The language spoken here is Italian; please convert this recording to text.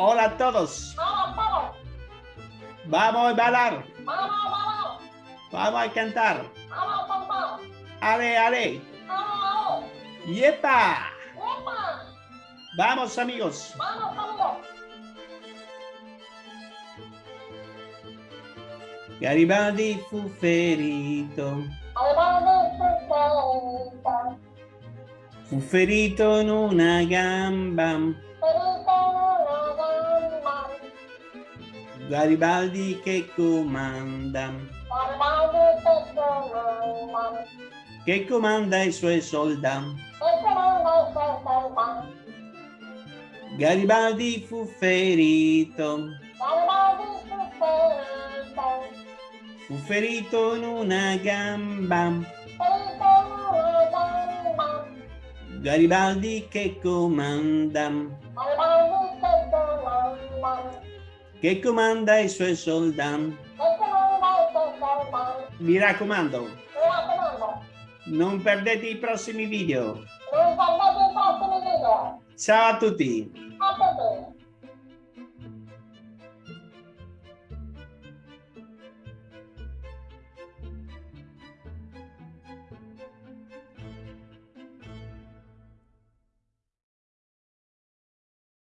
Hola a todos. Vamos, vamos. Vamos a bailar. Vamos, vamos. Vamos a cantar. Vamos, vamos, vamos. Ale, ale. Vamos. Yepa. Vamos, amigos. Vamos, vamos. Garibaldi fu ferito. Garibaldi ferito. Ferito una gamba. Garibaldi che comanda. Che comanda i suoi soldati. Garibaldi fu ferito. Fu ferito in una gamba. Garibaldi che comanda. Che comanda i suoi soldati. Mi raccomando, non perdete i prossimi video. Ciao a tutti. A tutti.